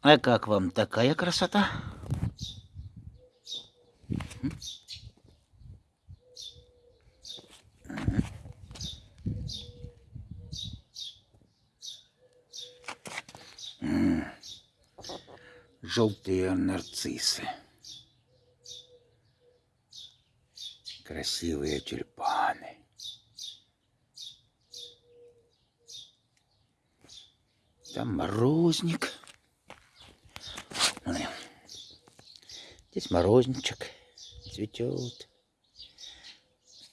А как вам такая красота? Желтые нарциссы. Красивые тюльпаны. Там морозник. Здесь морозничек цветет.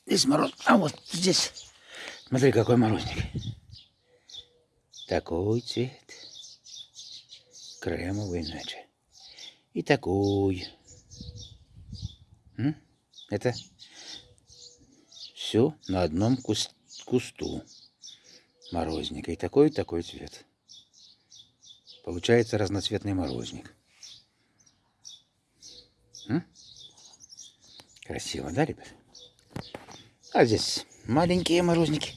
Здесь мороз. А вот здесь. Смотри, какой морозник. Такой цвет. Кремовый иначе. И такой. Это все на одном кус- кусту морозника. И такой, и такой цвет. Получается разноцветный морозник. Красиво, да, ребят? А здесь маленькие морозники.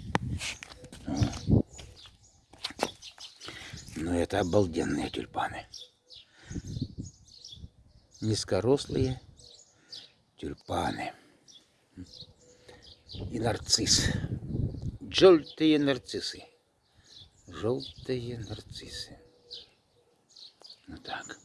Но это обалденные тюльпаны. Низкорослые тюльпаны. И нарцисс. Желтые нарциссы. Желтые нарциссы. Вот так.